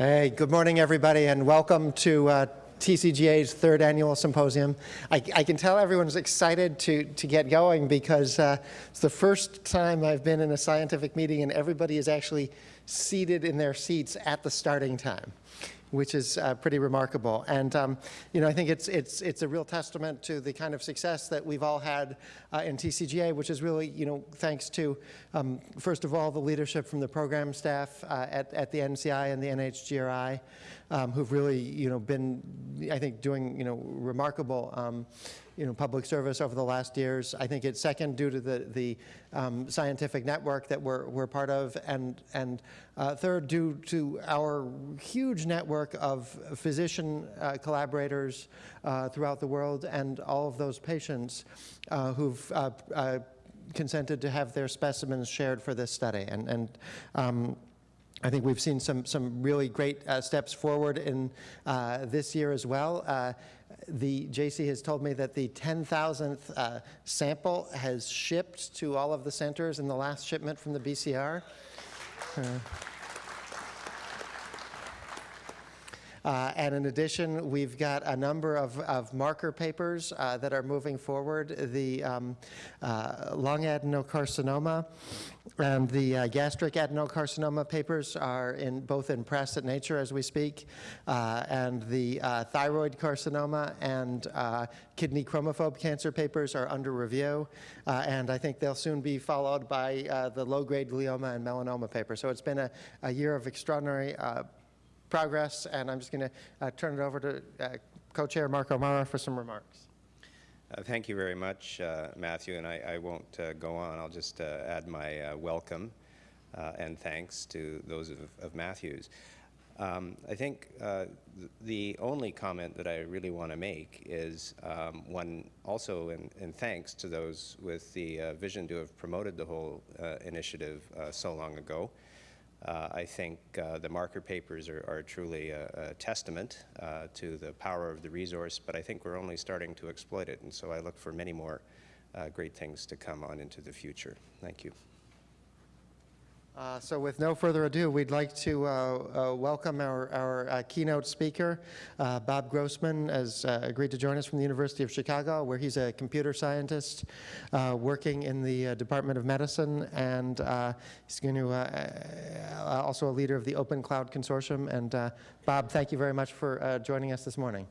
Hey, good morning, everybody, and welcome to uh, TCGA's third annual symposium. I, I, can tell everyone's excited to, to get going because uh, it's the first time I've been in a scientific meeting and everybody is actually seated in their seats at the starting time which is uh, pretty remarkable. And um, you know, I think it's it's it's a real testament to the kind of success that we've all had uh, in TCGA, which is really you know thanks to um, first of all the leadership from the program staff uh, at at the NCI and the NHGRI um, who've really, you know, been, I think, doing, you know, remarkable, um, you know, public service over the last years. I think it's second due to the, the um, scientific network that we're, we're part of, and, and uh, third due to our huge network of physician uh, collaborators uh, throughout the world and all of those patients uh, who've uh, uh, consented to have their specimens shared for this study. And, and um, I think we've seen some, some really great uh, steps forward in uh, this year as well. Uh, the JC has told me that the 10,000th uh, sample has shipped to all of the centers in the last shipment from the BCR. Uh, and in addition, we've got a number of, of marker papers uh, that are moving forward. The um, uh, lung adenocarcinoma and the uh, gastric adenocarcinoma papers are in both in press at Nature as we speak, uh, and the uh, thyroid carcinoma and kidney chromophobe cancer papers are under review, and I think they'll soon be followed by the low-grade glioma and melanoma paper. So it's been a, a year of extraordinary progress, and I'm just going to uh, turn it over to uh, co-chair Marco Marra for some remarks. Uh, thank you very much, uh, Matthew, and I, I won't uh, go on. I'll just uh, add my welcome and thanks to those of, of Matthew's. Um, I think the only comment that I really want to make is um, one also in, in, thanks to those with the vision to have promoted the whole initiative so long ago. Uh, I think uh, the marker papers are, are truly a, a testament uh, to the power of the resource, but I think we're only starting to exploit it, and so I look for many more uh, great things to come on into the future. Thank you. Uh, so with no further ado, we'd like to uh, uh, welcome our, our uh, keynote speaker. Uh, Bob Grossman has uh, agreed to join us from the University of Chicago, where he's a computer scientist working in the Department of Medicine, and he's going to also a leader of the Open Cloud Consortium. And Bob, thank you very much for joining us this morning.